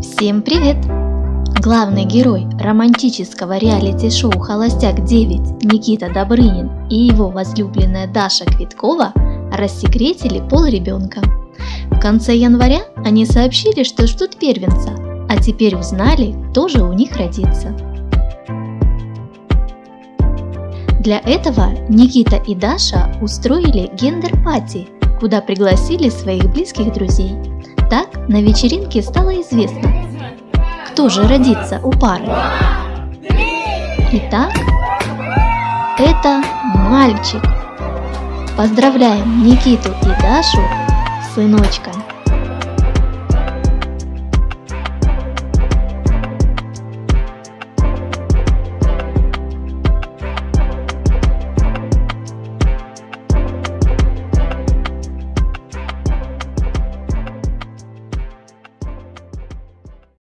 Всем привет! Главный герой романтического реалити-шоу «Холостяк-9» Никита Добрынин и его возлюбленная Даша Квиткова рассекретили пол ребенка. В конце января они сообщили, что ждут первенца, а теперь узнали, кто же у них родится. Для этого Никита и Даша устроили гендер-пати, куда пригласили своих близких друзей. Так на вечеринке стало известно, кто же родится у пары. Итак, это мальчик. Поздравляем Никиту и Дашу с сыночками.